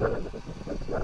すいません。